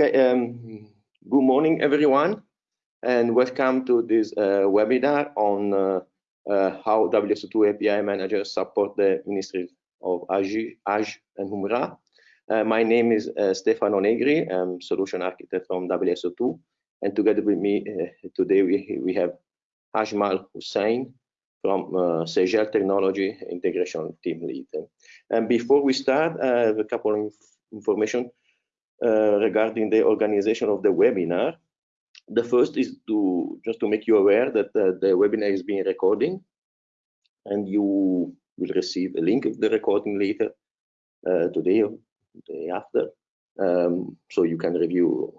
Okay, um, good morning, everyone, and welcome to this uh, webinar on uh, uh, how WSO2 API managers support the Ministry of Hajj, Hajj and Umrah. Uh, my name is uh, Stefano Negri, I'm solution architect from WSO2, and together with me uh, today we, we have Ajmal Hussain from uh, Sejel Technology Integration Team Lead. And before we start, I have a couple of information regarding the organization of the webinar. The first is to just to make you aware that uh, the webinar is being recording and you will receive a link of the recording later uh, today or day after. Um, so you can review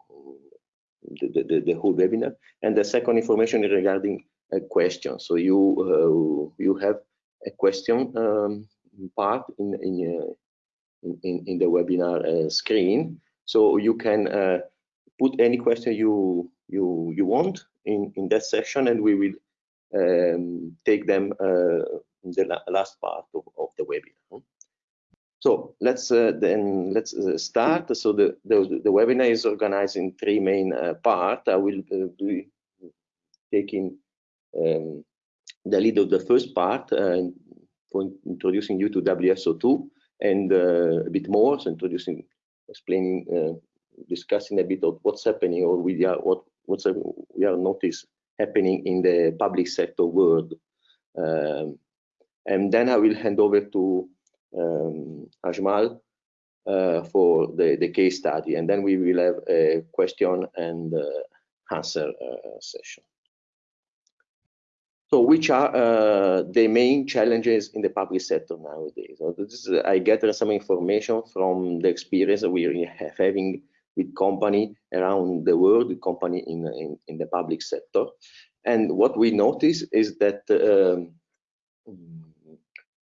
the, the, the, whole webinar. And the second information is regarding a question. So you uh, you have a question um, part in in, uh, in, in the webinar uh, screen. So you can uh, put any question you you you want in in that section, and we will um, take them uh, in the la last part of, of the webinar. So let's uh, then let's uh, start. So the, the, the webinar is organized in three main uh, parts. I will uh, be taking um, the lead of the first part uh, for introducing you to WSO2 and a bit more, so introducing explaining, uh, discussing a bit of what's happening or we are what what's we are notice happening in the public sector world. Um, and then I will hand over to um, Ajmal uh, for the, the case study, and then we will have a question and uh, answer uh, session. So which are uh, the main challenges in the public sector nowadays? So this is, I gather some information from the experience we are having with company around the world, company in, in, in, the public sector. And what we notice is that um,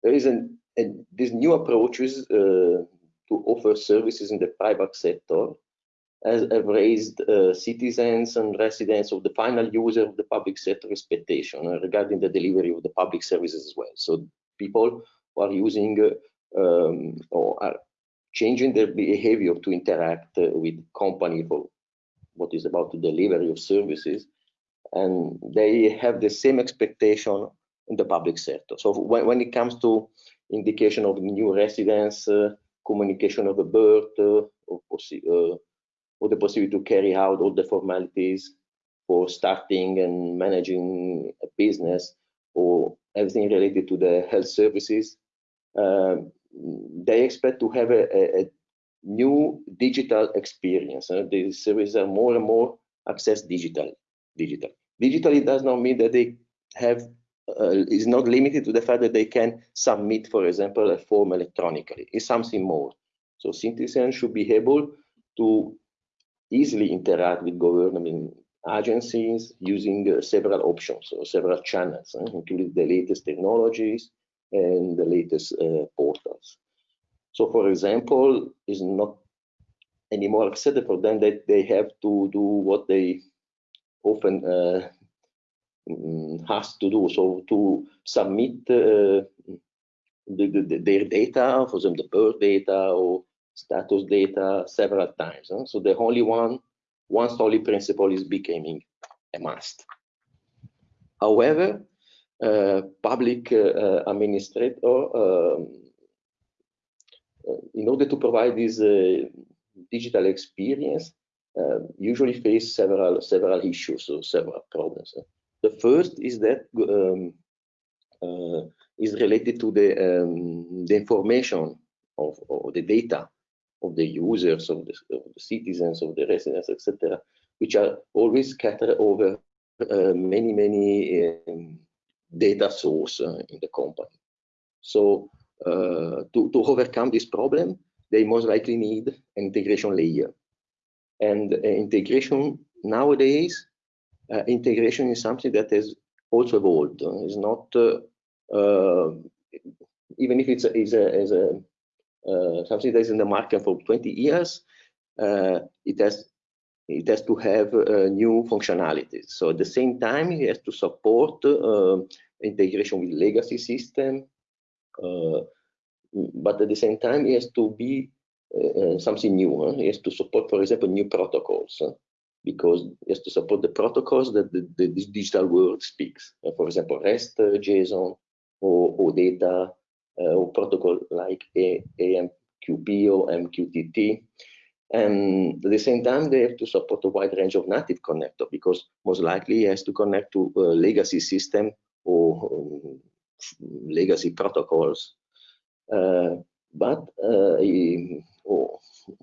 there is an, a, these new approaches uh, to offer services in the private sector has, have raised uh, citizens and residents of the final user of the public sector expectation uh, regarding the delivery of the public services as well. So people who are using uh, um, or are changing their behavior to interact uh, with company for what is about the delivery of services, and they have the same expectation in the public sector. So when, when it comes to indication of new residents, uh, communication of a birth, uh, or, or the possibility to carry out all the formalities for starting and managing a business or everything related to the health services, uh, they expect to have a, a, new digital experience. Uh, the services are more and more access digital. Digital. Digitally does not mean that they have uh, is not limited to the fact that they can submit, for example, a form electronically. It's something more. So citizens should be able to easily interact with government agencies using uh, several options or several channels, uh, including the latest technologies and the latest uh, portals. So, for example, it's not anymore accepted for them that they have to do what they often uh, mm, has to do. So, to submit uh, the, the, their data, for example, the birth data or status data several times. Huh? So the only one, one solid principle is becoming a must. However, uh, public uh, administrator, um, uh, in order to provide this uh, digital experience, uh, usually face several several issues or several problems. The first is that um, uh, is related to the um, the information of, of the data of the users, of the, of the citizens, of the residents, etc., which are always scattered over uh, many, many um, data sources uh, in the company. So uh, to, to overcome this problem, they most likely need an integration layer. And uh, integration nowadays, uh, integration is something that has also evolved. It's not, uh, even if it's a, is a, something that is in the market for 20 years, uh, it has it has to have uh, new functionalities. So at the same time, it has to support integration with legacy system, but at the same time, it has to be uh, something new. Huh? He has to support, for example, new protocols huh? because it has to support the protocols that the, the digital world speaks. Uh, for example, REST, uh, JSON, or, OData, or protocol like A AMQP or MQTT. And at the same time, they have to support a wide range of native connector because most likely it has to connect to a legacy system or um, legacy protocols. Uh, but uh, oh,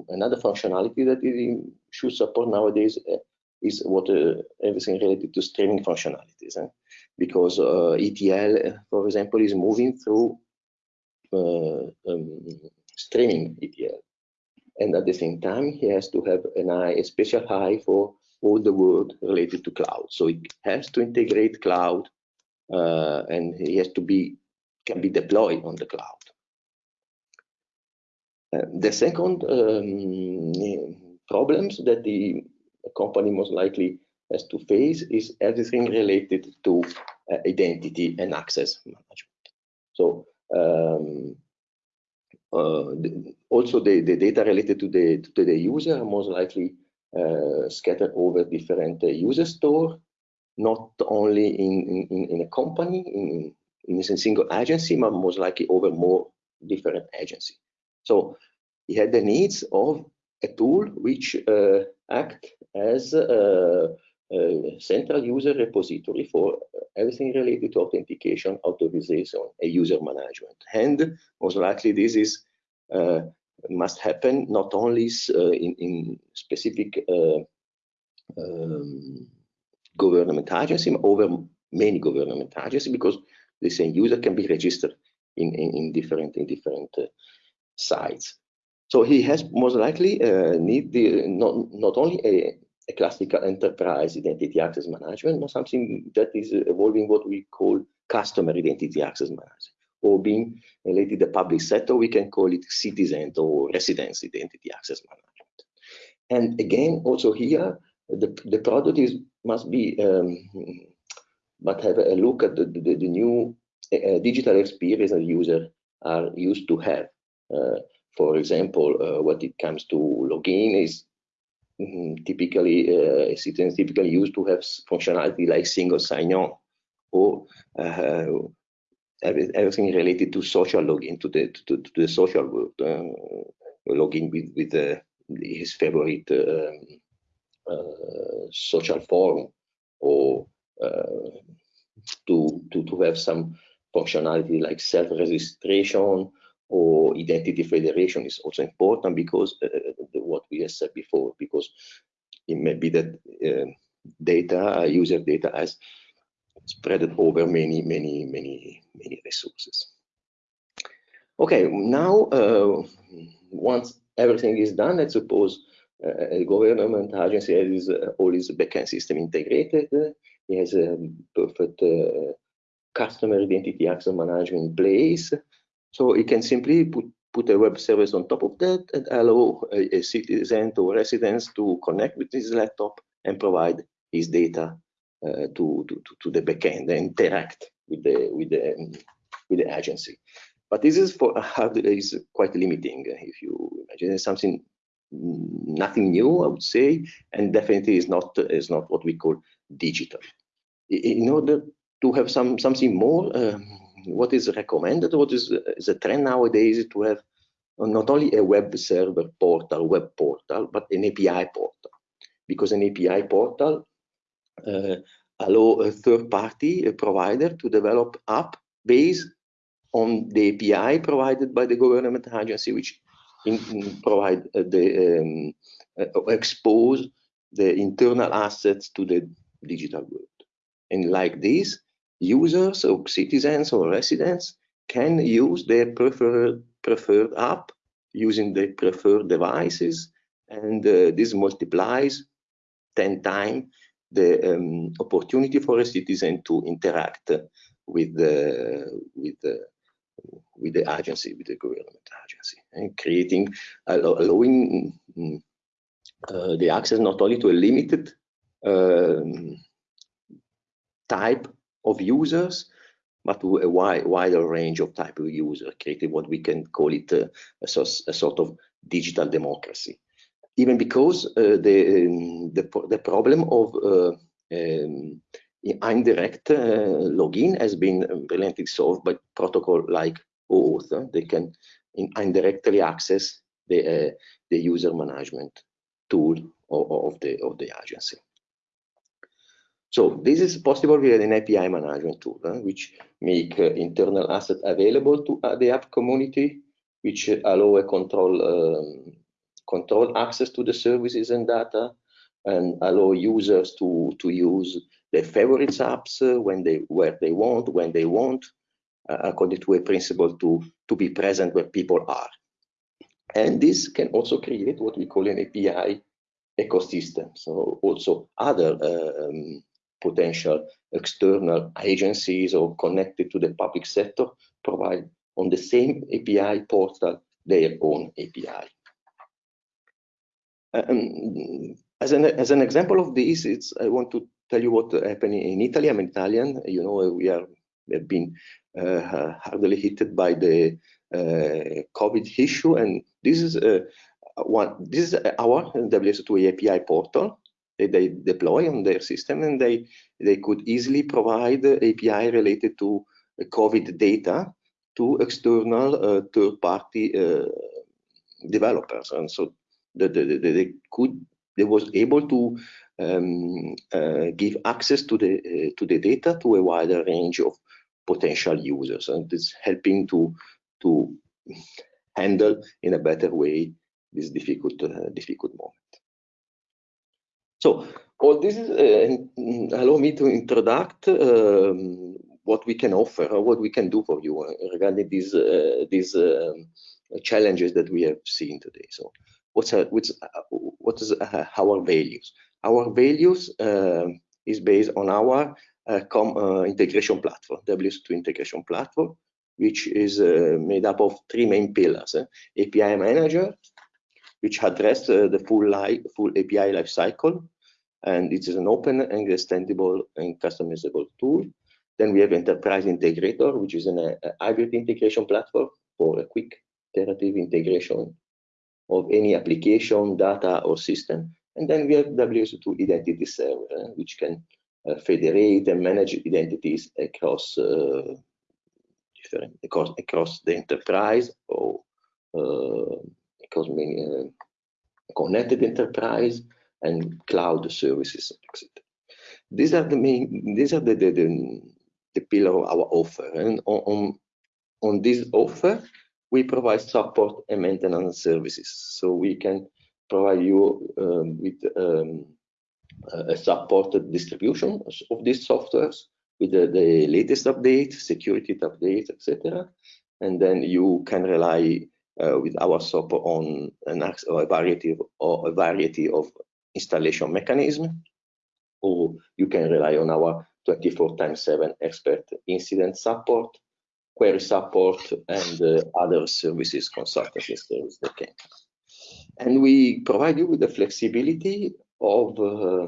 another functionality that it should support nowadays uh, is what uh, everything related to streaming functionalities, eh? because uh, ETL, for example, is moving through uh, um, streaming ETL, and at the same time, he has to have an eye, a special eye for all the world related to cloud. So it has to integrate cloud, uh, and he has to be can be deployed on the cloud. Uh, the second um, problems that the company most likely has to face is everything related to uh, identity and access management. So um, uh, the, also the, the data related to the to the user are most likely uh, scattered over different uh, user store, not only in, in, in a company, in, in a single agency, but most likely over more different agencies. So he had the needs of a tool which uh, act as a, a, central user repository for everything related to authentication, authorization, and user management. And most likely this is uh, must happen not only uh, in, in, specific um, government agency, over many government agencies, because the same user can be registered in, in, in different in different sites. So he has most likely need the not not only a, a, classical enterprise identity access management, but something that is evolving what we call customer identity access management, or being related to the public sector, we can call it citizen or residence identity access management. And again, also here, the the product is must be um, but have a look at the, the, the new uh, digital experience that users are used to have. Uh, for example, uh, when it comes to login is mm, typically uh, citizens typically used to have functionality like single sign-on or uh, everything related to social login to the to, to the social world, uh, login with with uh, his favorite um, uh, social forum or uh, to to to have some functionality like self-registration or identity federation is also important because uh, the, what we have said before, because it may be that uh, data, user data has spread over many, many, many, many resources. Okay, now uh, once everything is done, let's suppose uh, a government agency has uh, all its backend system integrated, it has a perfect uh, customer identity access management in place, so you can simply put, put a web service on top of that and allow a, a citizen or residents to connect with his laptop and provide his data uh, to, to, to the backend and interact with the with the with the agency. But this is for is quite limiting. If you imagine it's something nothing new, I would say, and definitely is not is not what we call digital. In order to have some something more, um, what is recommended, what is, the trend nowadays to have not only a web server portal, web portal, but an API portal. Because an API portal uh, allow a third-party a provider to develop app based on the API provided by the government agency, which in, in provide uh, the um, uh, expose the internal assets to the digital world. And like this, users or citizens or residents can use their preferred preferred app using their preferred devices and uh, this multiplies 10 times the um, opportunity for a citizen to interact with the with the with the agency with the government agency and creating allowing mm, uh, the access not only to a limited um, type of users, but to a wide, wider range of type of user, creating what we can call it a, a, a sort of digital democracy. Even because uh, the, um, the, the problem of uh, um, indirect uh, login has been brilliantly solved by protocol like OAuth. They can indirectly access the, the user management tool of, of, the, of the agency. So this is possible with an API management tool, uh, which make uh, internal asset available to uh, the app community, which allow a control um, control access to the services and data, and allow users to to use their favorite apps when they where they want, when they want, according to a principle to to be present where people are. And this can also create what we call an API ecosystem. So also other um, potential external agencies or connected to the public sector provide on the same API portal their own API. Um, as an as an example of this, it's I want to tell you what happened in Italy. I'm Italian. You know, we are have been uh, hardly hit by the uh, COVID issue, and this is uh, one. This is our WSO2 API portal they deploy on their system and they they could easily provide API related to COVID data to external uh, third-party uh, developers, and so the, the, the, they could they was able to um, uh, give access to the uh, to the data to a wider range of potential users, and it's helping to to handle in a better way this difficult uh, difficult moment. So all this is uh, allow me to introduce um, what we can offer or what we can do for you uh, regarding these uh, these um, challenges that we have seen today. So what's uh, what's what is uh, our values? Our values um, is based on our uh, integration platform, WSO2 integration platform, which is made up of three main pillars: API manager, which address uh, the full life, full API lifecycle, and it is an open and extendable and customizable tool. Then we have Enterprise Integrator, which is an, a, a hybrid integration platform for a quick iterative integration of any application, data, or system. And then we have WSO2 Identity Server, which can uh, federate and manage identities across uh, different across, across the enterprise or across many uh, connected enterprise and cloud services, etc. These are the main, these are the, the, the, the pillar of our offer. And on, on, on this offer, we provide support and maintenance services. So we can provide you um, with um, a supported distribution of these softwares with the, the latest update, security updates, etc. And then you can rely uh, with our support on an, a variety of, or a variety of installation mechanism, or you can rely on our 24 times 7 expert incident support, query support, and uh, other services, consultancy services that can. And we provide you with the flexibility of uh,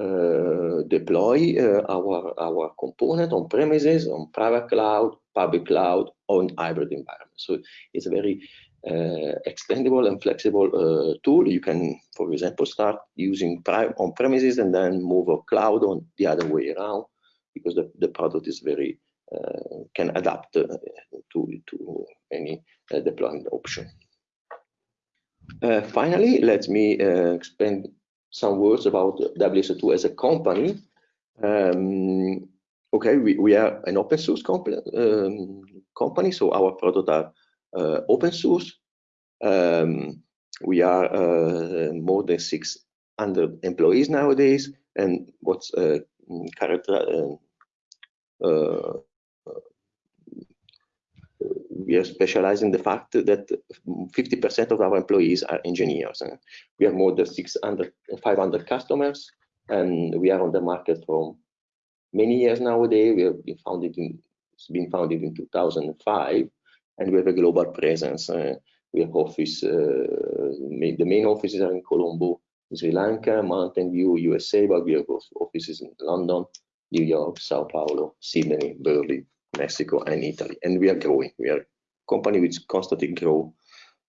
uh, deploy uh, our our component on premises, on private cloud, public cloud, or in hybrid environment. So it's a very uh, extendable and flexible uh, tool. You can, for example, start using on premises and then move a cloud on the other way around because the, the product is very uh, can adapt uh, to to any uh, deployment option. Uh, finally, let me spend some words about WSO2 as a company. Um, okay, we, we are an open source company, um, company, so our products are uh, open source. Um, we are uh, more than 600 employees nowadays, and what's uh, character we are specializing the fact that 50% of our employees are engineers. We have more than 600, 500 customers, and we are on the market for many years nowadays. We have been founded in, it's been founded in 2005, and we have a global presence. Uh, we have office, uh, the main offices are in Colombo, Sri Lanka, Mountain View, USA, but we have offices in London, New York, Sao Paulo, Sydney, Berlin, Mexico, and Italy. And we are growing. We are a company which constantly grow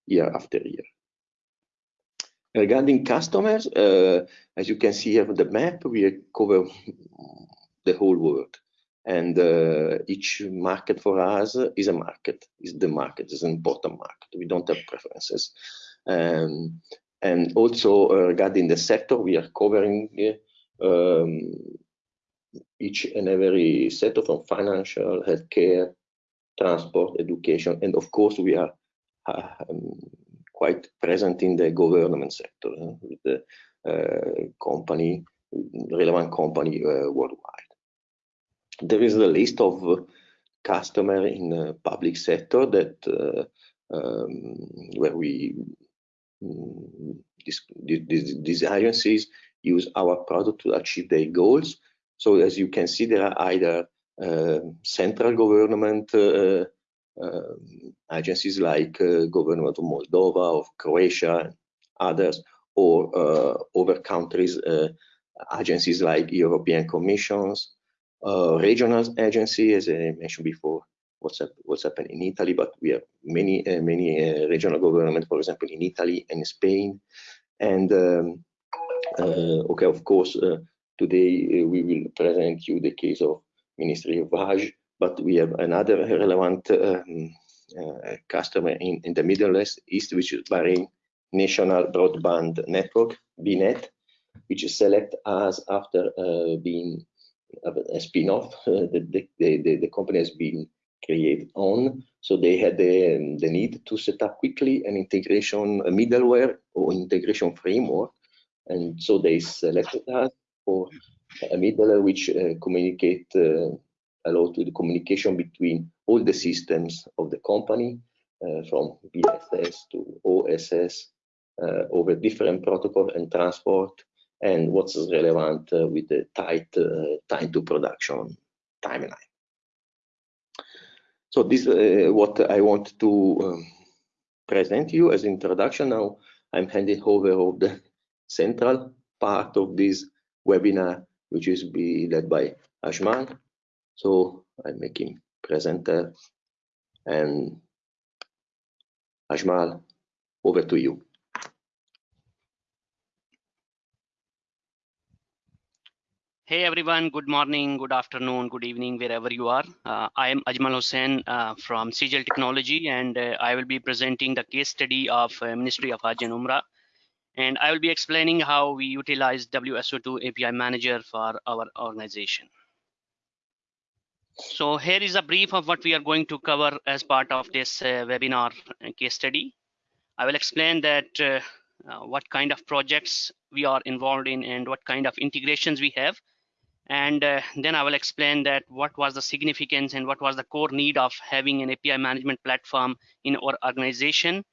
year after year. Regarding customers, uh, as you can see here on the map, we cover the whole world. And uh, each market for us is a market, is the market, is an important market. We don't have preferences. Um, and also uh, regarding the sector, we are covering um, each and every sector from financial, healthcare, transport, education, and of course we are uh, um, quite present in the government sector uh, with the uh, company, relevant company uh, worldwide. There is a list of customer in the public sector that uh, um, where we mm, these agencies use our product to achieve their goals. So as you can see, there are either uh, central government uh, uh, agencies like government of Moldova, of Croatia, and others, or other countries agencies like European Commissions, regional agency, as I mentioned before, what's what's happened in Italy, but we have many uh, many uh, regional government, for example, in Italy and Spain, and um, uh, okay, of course, today we will present you the case of Ministry of Hajj, but we have another relevant um, uh, customer in, in the Middle East, which is Bahrain National Broadband Network, BNet, which is select us after uh, being a spin-off. Uh, the, the, the, the, company has been created on, so they had the, um, the need to set up quickly an integration, a middleware or integration framework, and so they selected us for a middleware which uh, communicate uh, to the communication between all the systems of the company uh, from BSS to OSS over different protocol and transport and what's relevant with the tight time to production timeline. So this is uh, what I want to um, present you as introduction. Now I'm handing over of the central part of this webinar which is be led by Ajmal. So I make him presenter and Ajmal, over to you. Hey everyone, good morning, good afternoon, good evening, wherever you are. Uh, I am Ajmal Hussain uh, from Sejel Technology and uh, I will be presenting the case study of uh, Ministry of Hajj and Umrah and I will be explaining how we utilize WSO2 API Manager for our organization. So here is a brief of what we are going to cover as part of this uh, webinar case study. I will explain that uh, uh, what kind of projects we are involved in and what kind of integrations we have. And uh, then I will explain that what was the significance and what was the core need of having an API management platform in our organization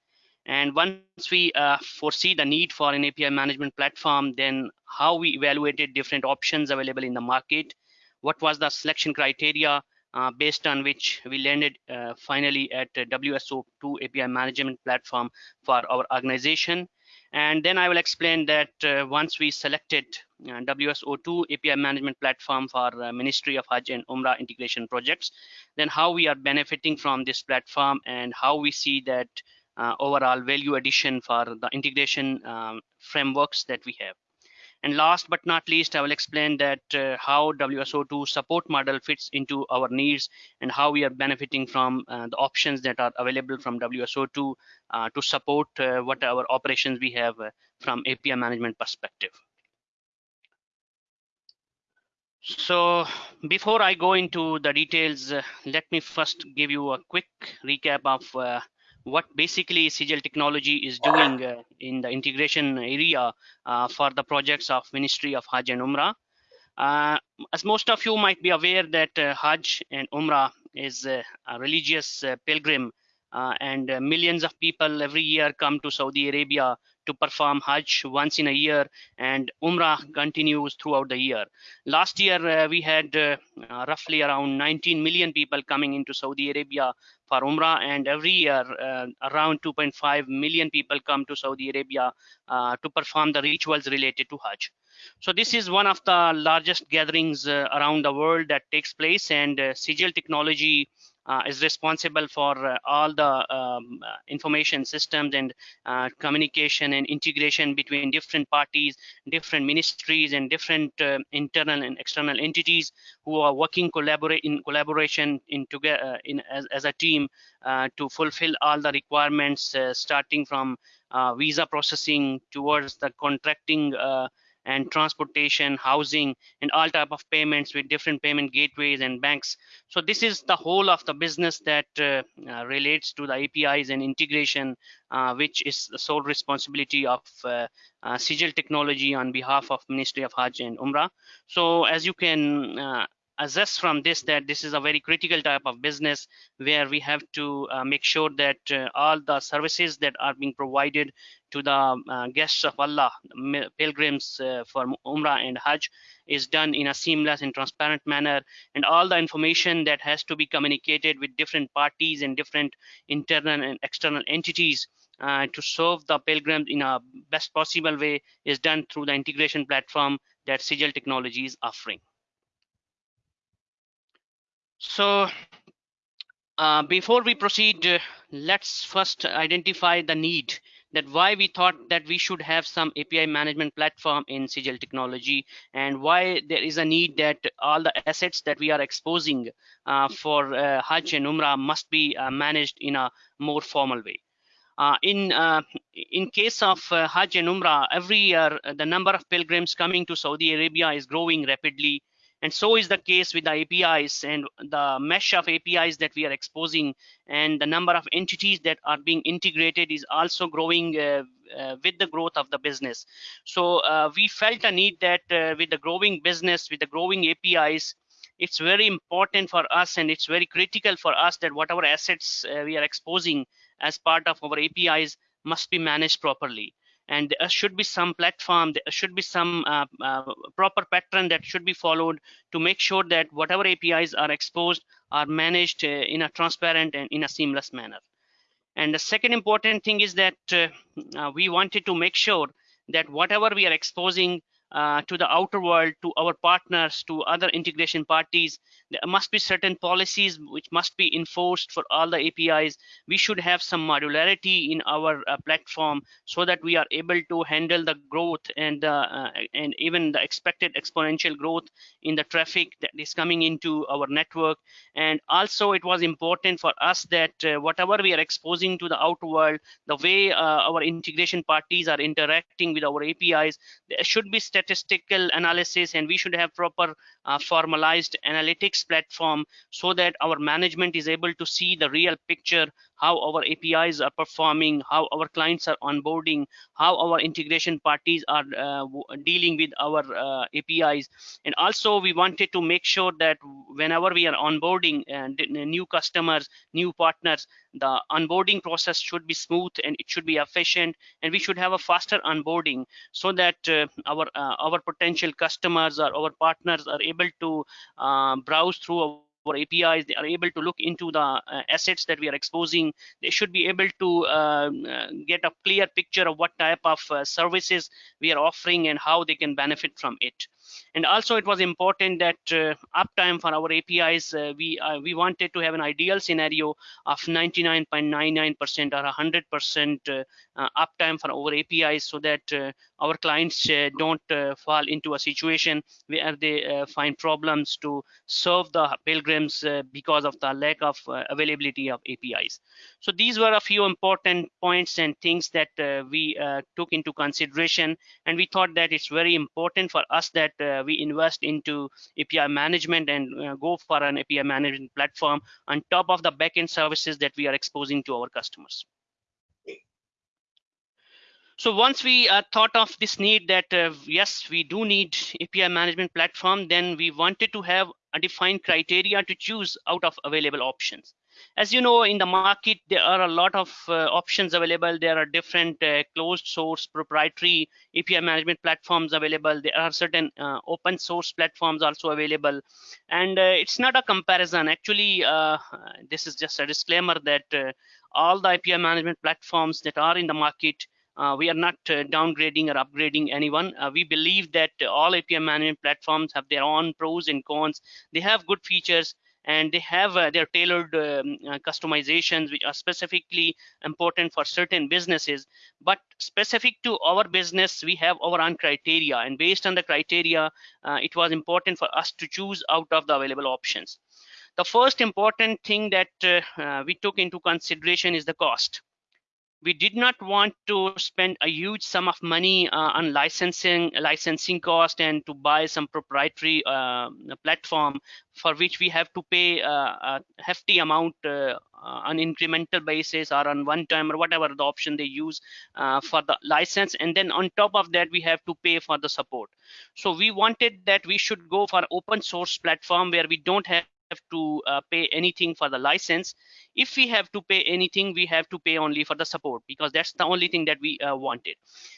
and once we uh, foresee the need for an API management platform, then how we evaluated different options available in the market, what was the selection criteria uh, based on which we landed uh, finally at WSO2 API management platform for our organization. And then I will explain that uh, once we selected uh, WSO2 API management platform for uh, Ministry of Hajj and Umrah integration projects, then how we are benefiting from this platform and how we see that uh, overall value addition for the integration um, frameworks that we have. And last but not least, I will explain that uh, how WSO2 support model fits into our needs and how we are benefiting from uh, the options that are available from WSO2 uh, to support uh, what our operations we have uh, from API management perspective. So before I go into the details, uh, let me first give you a quick recap of what basically Sejel Technology is doing uh, in the integration area uh, for the projects of Ministry of Hajj and Umrah. Uh, as most of you might be aware that uh, Hajj and Umrah is uh, a religious uh, pilgrim and millions of people every year come to Saudi Arabia to perform Hajj once in a year and Umrah continues throughout the year. Last year uh, we had uh, roughly around 19 million people coming into Saudi Arabia for Umrah and every year uh, around 2.5 million people come to Saudi Arabia uh, to perform the rituals related to Hajj. So this is one of the largest gatherings uh, around the world that takes place and uh, Sejel Technology uh, is responsible for uh, all the um, uh, information systems and uh, communication and integration between different parties, different ministries, and different uh, internal and external entities who are working collaborate in collaboration in together in as, as a team to fulfill all the requirements, starting from visa processing towards the contracting and transportation, housing, and all type of payments with different payment gateways and banks. So this is the whole of the business that uh, uh, relates to the APIs and integration, uh, which is the sole responsibility of uh, uh, Sejel Technology on behalf of Ministry of Hajj and Umrah. So as you can assess from this that this is a very critical type of business where we have to uh, make sure that uh, all the services that are being provided to the uh, guests of Allah, pilgrims uh, for Umrah and Hajj, is done in a seamless and transparent manner. And all the information that has to be communicated with different parties and different internal and external entities uh, to serve the pilgrims in a best possible way is done through the integration platform that Sejel Technology is offering. So uh, before we proceed, uh, let's first identify the need that why we thought that we should have some API management platform in Sejel technology and why there is a need that all the assets that we are exposing uh, for uh, Hajj and Umrah must be uh, managed in a more formal way. Uh, in uh, in case of uh, Hajj and Umrah, every year the number of pilgrims coming to Saudi Arabia is growing rapidly and so is the case with the apis and the mesh of apis that we are exposing and the number of entities that are being integrated is also growing uh, uh, with the growth of the business. So uh, we felt a need that uh, with the growing business with the growing apis it's very important for us and it's very critical for us that whatever assets uh, we are exposing as part of our apis must be managed properly and there should be some platform there should be some uh, uh, proper pattern that should be followed to make sure that whatever apis are exposed are managed uh, in a transparent and in a seamless manner. And the second important thing is that uh, uh, we wanted to make sure that whatever we are exposing uh, to the outer world, to our partners, to other integration parties. There must be certain policies which must be enforced for all the APIs. We should have some modularity in our uh, platform so that we are able to handle the growth and uh, and even the expected exponential growth in the traffic that is coming into our network. And also, it was important for us that uh, whatever we are exposing to the outer world, the way uh, our integration parties are interacting with our APIs, there should be statistical analysis and we should have proper uh, formalized analytics platform so that our management is able to see the real picture how our APIs are performing, how our clients are onboarding, how our integration parties are uh, dealing with our uh, APIs. And also we wanted to make sure that whenever we are onboarding uh, new customers, new partners, the onboarding process should be smooth and it should be efficient and we should have a faster onboarding so that uh, our uh, our potential customers or our partners are able to uh, browse through our APIs, they are able to look into the uh, assets that we are exposing. They should be able to um, uh, get a clear picture of what type of uh, services we are offering and how they can benefit from it. And also it was important that uh, uptime for our APIs, uh, we uh, we wanted to have an ideal scenario of 99.99% or 100% uptime for our APIs so that our clients don't fall into a situation where they find problems to serve the pilgrims because of the lack of availability of APIs. So these were a few important points and things that uh, we uh, took into consideration, and we thought that it's very important for us that uh, we invest into API management and uh, go for an API management platform on top of the backend services that we are exposing to our customers. So once we uh, thought of this need that uh, yes, we do need API management platform, then we wanted to have a defined criteria to choose out of available options as you know in the market there are a lot of uh, options available there are different uh, closed source proprietary api management platforms available there are certain uh, open source platforms also available and uh, it's not a comparison actually uh, this is just a disclaimer that uh, all the api management platforms that are in the market we are not downgrading or upgrading anyone. We believe that all API management platforms have their own pros and cons. They have good features and they have uh, their tailored um, uh, customizations which are specifically important for certain businesses. But specific to our business we have our own criteria and based on the criteria uh, it was important for us to choose out of the available options. The first important thing that uh, we took into consideration is the cost we did not want to spend a huge sum of money uh, on licensing licensing cost and to buy some proprietary uh, platform for which we have to pay uh, a hefty amount uh, on incremental basis or on one time or whatever the option they use uh, for the license. And then on top of that we have to pay for the support. So we wanted that we should go for open source platform where we don't have have to uh, pay anything for the license. If we have to pay anything we have to pay only for the support because that's the only thing that we uh, wanted.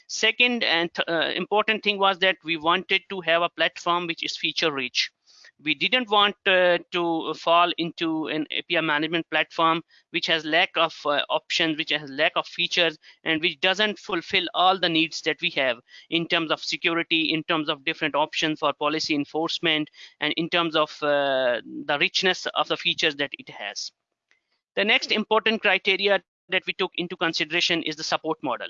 Second and uh, important thing was that we wanted to have a platform which is feature rich we didn't want uh, to fall into an API management platform which has lack of uh, options, which has lack of features, and which doesn't fulfill all the needs that we have in terms of security, in terms of different options for policy enforcement, and in terms of uh, the richness of the features that it has. The next important criteria that we took into consideration is the support model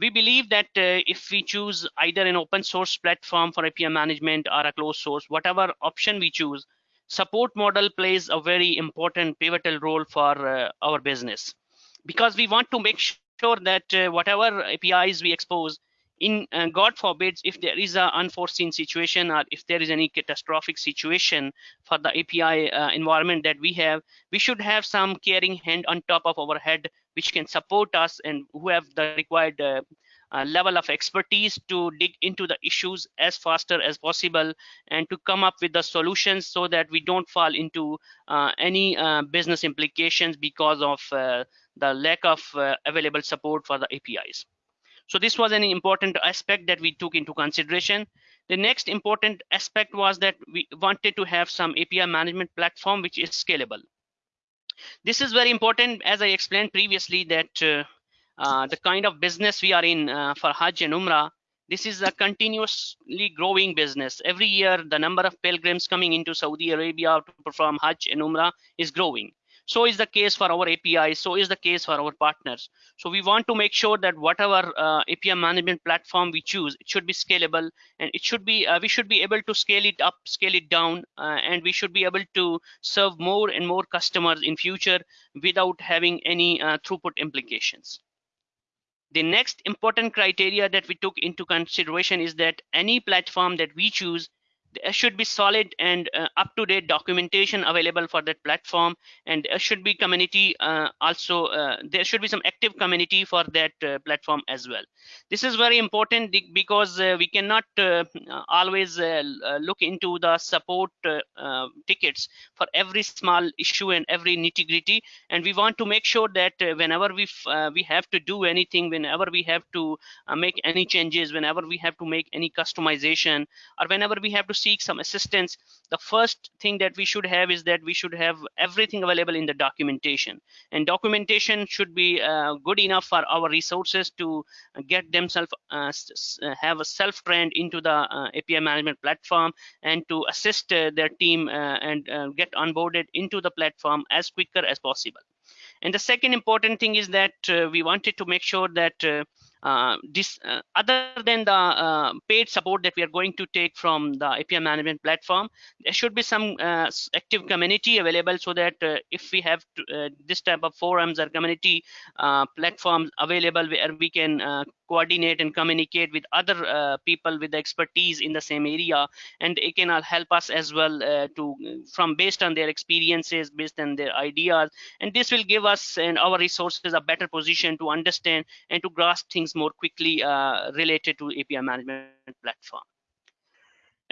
we believe that uh, if we choose either an open source platform for API management or a closed source, whatever option we choose, support model plays a very important pivotal role for uh, our business. Because we want to make sure that uh, whatever APIs we expose in uh, god forbids if there is an unforeseen situation or if there is any catastrophic situation for the api uh, environment that we have we should have some caring hand on top of our head which can support us and who have the required uh, uh, level of expertise to dig into the issues as faster as possible and to come up with the solutions so that we don't fall into uh, any uh, business implications because of the lack of available support for the APIs. So this was an important aspect that we took into consideration. The next important aspect was that we wanted to have some API management platform which is scalable. This is very important, as I explained previously, that uh, uh, the kind of business we are in uh, for Hajj and Umrah, this is a continuously growing business. Every year, the number of pilgrims coming into Saudi Arabia to perform Hajj and Umrah is growing. So is the case for our API. So is the case for our partners. So we want to make sure that whatever uh, API management platform we choose, it should be scalable and it should be, uh, we should be able to scale it up, scale it down, uh, and we should be able to serve more and more customers in future without having any uh, throughput implications. The next important criteria that we took into consideration is that any platform that we choose there should be solid and uh, up-to-date documentation available for that platform. And there should be community uh, also uh, there should be some active community for that uh, platform as well. This is very important because uh, we cannot uh, always look into the support tickets for every small issue and every nitty-gritty. And we want to make sure that whenever we we have to do anything whenever we have to make any changes whenever we have to make any customization or whenever we have to seek some assistance the first thing that we should have is that we should have everything available in the documentation. And documentation should be uh, good enough for our resources to get themselves uh, uh have a self-trained into the uh, api management platform and to assist uh, their team uh, and get onboarded into the platform as quicker as possible. And the second important thing is that we wanted to make sure that uh, this uh, other than the uh, paid support that we are going to take from the API management platform, there should be some uh, active community available so that uh, if we have to, uh, this type of forums or community platforms available where we can coordinate and communicate with other uh, people with expertise in the same area. And it can help us as well uh, to from based on their experiences based on their ideas. And this will give us and our resources a better position to understand and to grasp things more quickly uh, related to api management platform.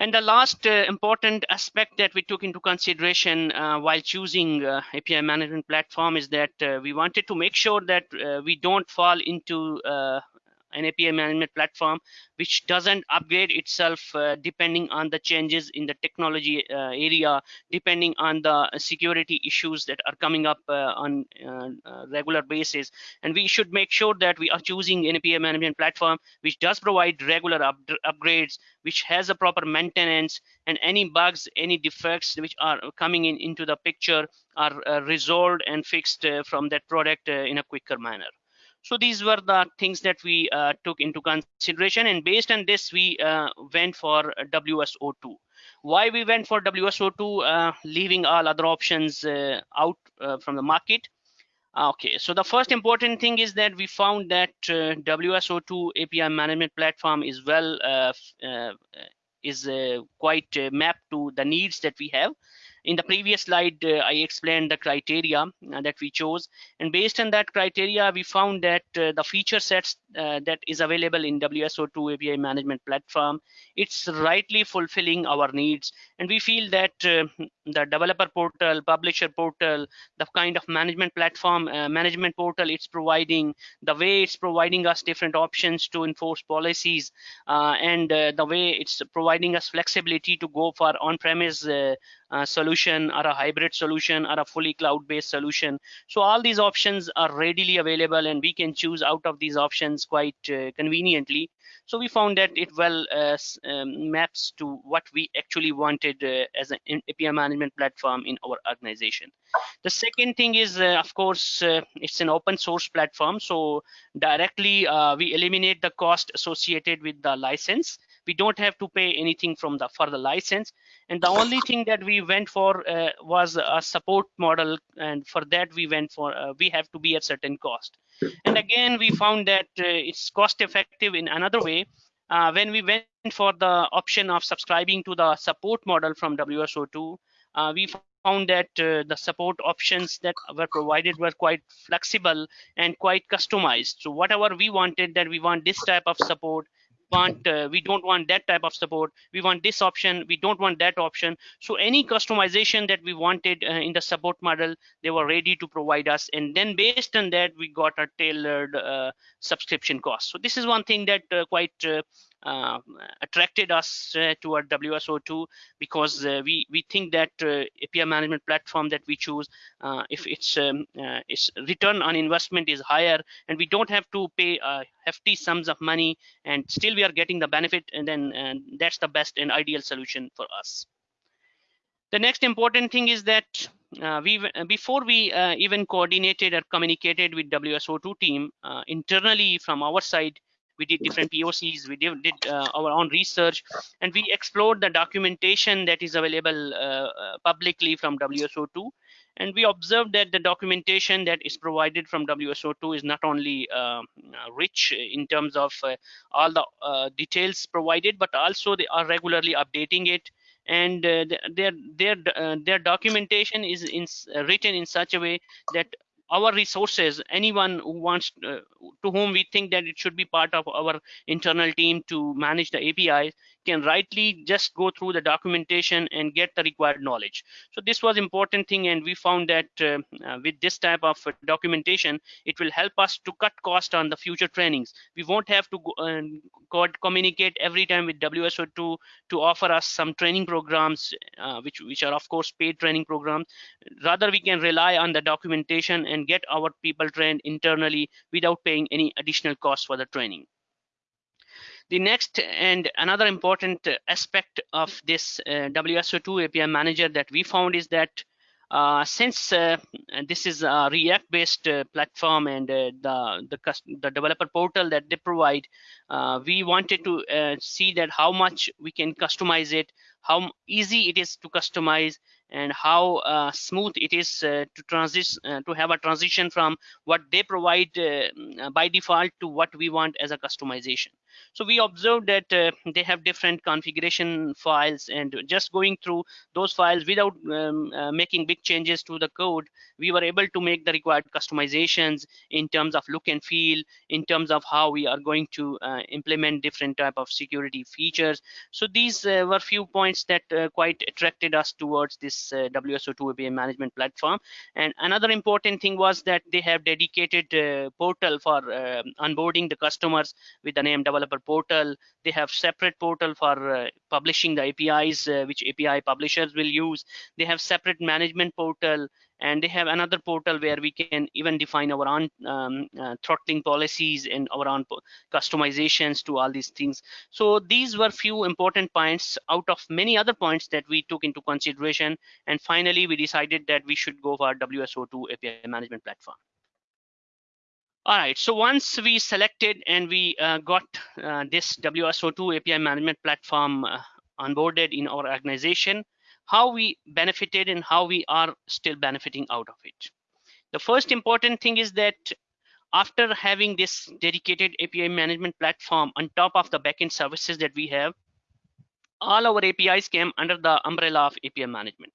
And the last uh, important aspect that we took into consideration uh, while choosing uh, API management platform is that uh, we wanted to make sure that uh, we don't fall into an API management platform which doesn't upgrade itself uh, depending on the changes in the technology uh, area, depending on the security issues that are coming up uh, on uh, regular basis. And we should make sure that we are choosing an API management platform which does provide regular up upgrades, which has a proper maintenance, and any bugs, any defects which are coming in into the picture are uh, resolved and fixed uh, from that product in a quicker manner. So these were the things that we uh, took into consideration and based on this, we uh, went for WSO2. Why we went for WSO2, uh, leaving all other options uh, out uh, from the market? Okay, so the first important thing is that we found that uh, WSO2 API management platform is well is quite mapped to the needs that we have in the previous slide, uh, I explained the criteria uh, that we chose. And based on that criteria, we found that uh, the feature sets that is available in WSO2 API management platform, it's rightly fulfilling our needs. And we feel that the developer portal, publisher portal, the kind of management platform, management portal it's providing, the way it's providing us different options to enforce policies, and the way it's providing us flexibility to go for on-premise uh, uh, solution or a hybrid solution or a fully cloud-based solution. So all these options are readily available and we can choose out of these options quite uh, conveniently. So we found that it well uh, um, maps to what we actually wanted uh, as an API management platform in our organization. The second thing is, uh, of course, it's an open source platform. So directly we eliminate the cost associated with the license we don't have to pay anything from the for the license. And the only thing that we went for uh, was a support model and for that we went for uh, we have to be at certain cost. And again we found that uh, it's cost effective in another way. Uh, when we went for the option of subscribing to the support model from wso2 uh, we found that uh, the support options that were provided were quite flexible and quite customized. So whatever we wanted that we want this type of support want uh, we don't want that type of support. We want this option. We don't want that option. So any customization that we wanted uh, in the support model they were ready to provide us. And then based on that we got a tailored uh, subscription cost. So this is one thing that uh, quite uh, uh, attracted us uh, toward WSO2 because uh, we we think that API management platform that we choose, if its um, its return on investment is higher, and we don't have to pay hefty sums of money, and still we are getting the benefit, and then and that's the best and ideal solution for us. The next important thing is that uh, we before we uh, even coordinated or communicated with WSO2 team uh, internally from our side, we did different POCs, we did, did uh, our own research, and we explored the documentation that is available uh, uh publicly from WSO2. And we observed that the documentation that is provided from WSO2 is not only uh, rich in terms of uh, all the uh, details provided, but also they are regularly updating it and uh, their their uh, their documentation is in, uh, written in such a way that our resources anyone who wants uh, to whom we think that it should be part of our internal team to manage the apis can rightly just go through the documentation and get the required knowledge. So this was important thing and we found that uh, uh, with this type of documentation, it will help us to cut cost on the future trainings. We won't have to go, uh, communicate every time with WSO2 to offer us some training programs, uh, which, which are of course paid training programs. Rather, we can rely on the documentation and get our people trained internally without paying any additional cost for the training. The next and another important aspect of this uh, WSO2 API manager that we found is that uh, since uh, this is a React-based uh, platform and uh, the, the, the developer portal that they provide, uh, we wanted to see that how much we can customize it, how easy it is to customize, and how smooth it is to transition to have a transition from what they provide by default to what we want as a customization so we observed that uh, they have different configuration files and just going through those files without um, uh, making big changes to the code, we were able to make the required customizations in terms of look and feel, in terms of how we are going to uh, implement different type of security features. So these uh, were few points that uh, quite attracted us towards this uh, WSO2 API management platform. And another important thing was that they have dedicated portal for uh, onboarding the customers with the name developer portal. They have separate portal for uh, publishing the APIs, uh, which API publishers will use. They have separate management portal and they have another portal where we can even define our own um, uh, throttling policies and our own customizations to all these things so these were few important points out of many other points that we took into consideration and finally we decided that we should go for wso2 api management platform all right, so once we selected and we uh, got uh, this WSO2 API management platform uh, onboarded in our organization, how we benefited and how we are still benefiting out of it. The first important thing is that after having this dedicated API management platform on top of the backend services that we have, all our APIs came under the umbrella of API management.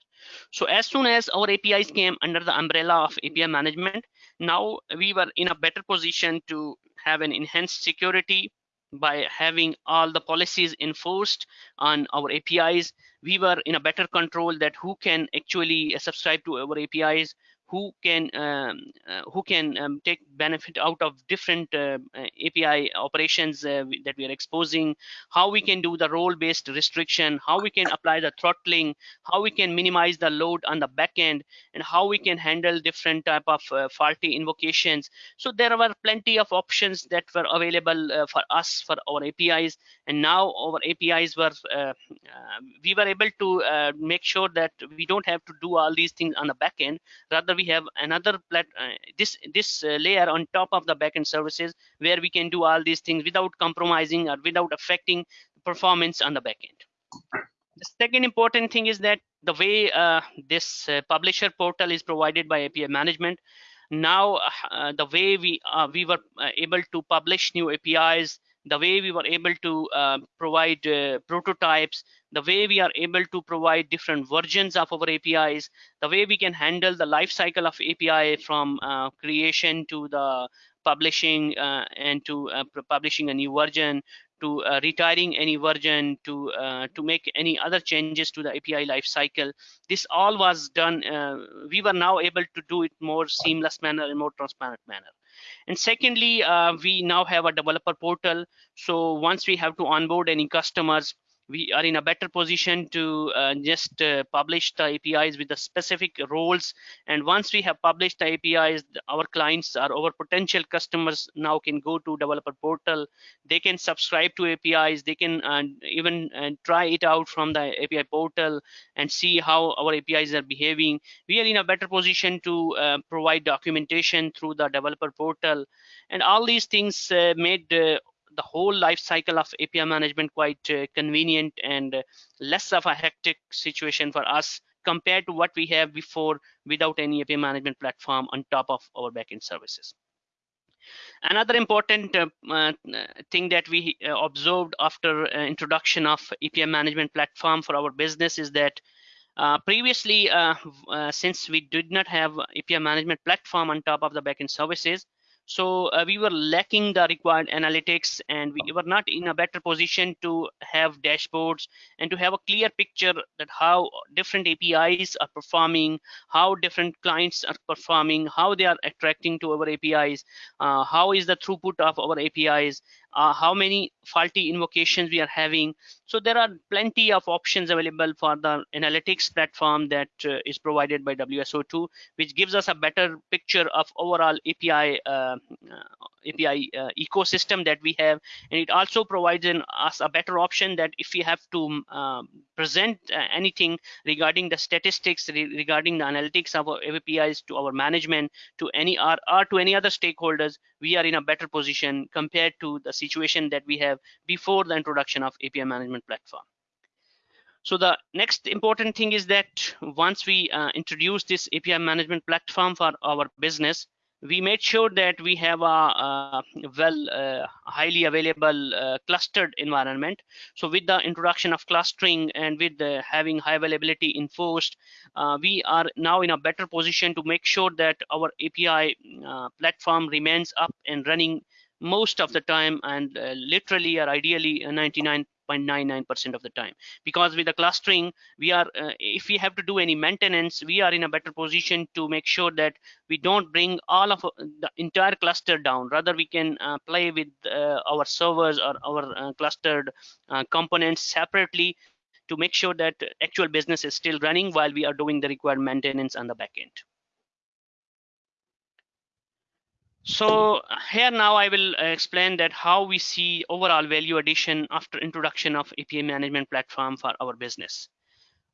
So as soon as our APIs came under the umbrella of API management, now we were in a better position to have an enhanced security by having all the policies enforced on our APIs we were in a better control that who can actually subscribe to our APIs, who can um, uh, who can um, take benefit out of different uh, API operations uh, that we are exposing, how we can do the role-based restriction, how we can apply the throttling, how we can minimize the load on the backend, and how we can handle different type of faulty invocations. So there were plenty of options that were available for us for our APIs, and now our APIs were we were able to make sure that we don't have to do all these things on the backend. Rather, we we have another plat uh, this this uh, layer on top of the backend services where we can do all these things without compromising or without affecting performance on the backend. The second important thing is that the way uh, this uh, publisher portal is provided by API management, now uh, the way we uh, we were able to publish new APIs, the way we were able to provide prototypes, the way we are able to provide different versions of our APIs, the way we can handle the life cycle of API from uh, creation to the publishing uh, and to uh, publishing a new version to uh, retiring any version to uh, to make any other changes to the API lifecycle. This all was done. Uh, we were now able to do it more seamless manner and more transparent manner. And secondly, we now have a developer portal. So once we have to onboard any customers, we are in a better position to uh, just uh, publish the APIs with the specific roles. And once we have published the APIs, our clients or our potential customers now can go to developer portal. They can subscribe to APIs. They can uh, even uh, try it out from the API portal and see how our APIs are behaving. We are in a better position to uh, provide documentation through the developer portal. And all these things uh, made the whole life cycle of API management quite uh, convenient and uh, less of a hectic situation for us compared to what we have before without any API management platform on top of our backend services. Another important uh, uh, thing that we uh, observed after uh, introduction of API management platform for our business is that previously, since we did not have API management platform on top of the backend services, so uh, we were lacking the required analytics and we were not in a better position to have dashboards and to have a clear picture that how different apis are performing how different clients are performing how they are attracting to our apis uh, how is the throughput of our apis uh, how many faulty invocations we are having. So there are plenty of options available for the analytics platform that uh, is provided by WSO2, which gives us a better picture of overall API uh, API uh, ecosystem that we have, and it also provides us a better option that if we have to um, present uh, anything regarding the statistics, re regarding the analytics of our APIs to our management, to any or, or to any other stakeholders, we are in a better position compared to the situation that we have before the introduction of API management platform. So the next important thing is that once we uh, introduce this API management platform for our business, we made sure that we have a, a well uh, highly available uh, clustered environment so with the introduction of clustering and with the, having high availability enforced uh, we are now in a better position to make sure that our api uh, platform remains up and running most of the time and uh, literally or ideally 99.99% of the time. Because with the clustering we are uh, if we have to do any maintenance we are in a better position to make sure that we don't bring all of uh, the entire cluster down. Rather we can uh, play with uh, our servers or our uh, clustered uh, components separately to make sure that actual business is still running while we are doing the required maintenance on the back So here now I will uh, explain that how we see overall value addition after introduction of API management platform for our business.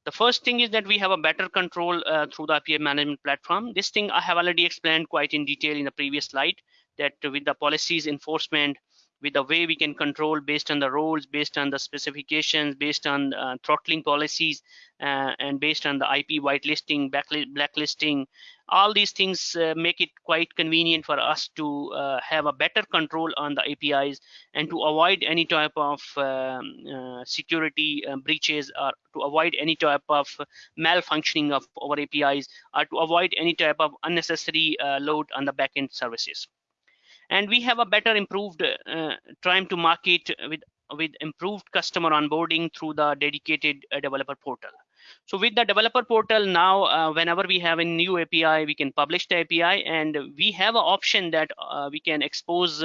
The first thing is that we have a better control uh, through the API management platform. This thing I have already explained quite in detail in the previous slide that with the policies enforcement, with the way we can control based on the roles, based on the specifications, based on uh, throttling policies, uh, and based on the IP whitelisting, blacklisting, all these things uh, make it quite convenient for us to uh, have a better control on the APIs and to avoid any type of um, uh, security uh, breaches or to avoid any type of malfunctioning of our APIs or to avoid any type of unnecessary load on the backend services and we have a better improved uh, time to market with with improved customer onboarding through the dedicated uh, developer portal so with the developer portal now, uh, whenever we have a new API, we can publish the API and we have an option that uh, we can expose